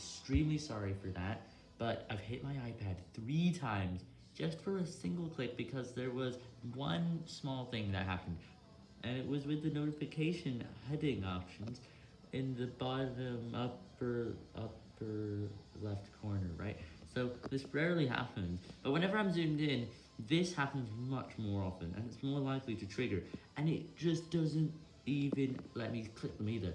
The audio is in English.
extremely sorry for that, but I've hit my iPad three times just for a single click because there was one small thing that happened, and it was with the notification heading options in the bottom upper, upper left corner, right? So this rarely happens, but whenever I'm zoomed in, this happens much more often, and it's more likely to trigger, and it just doesn't even let me click them either.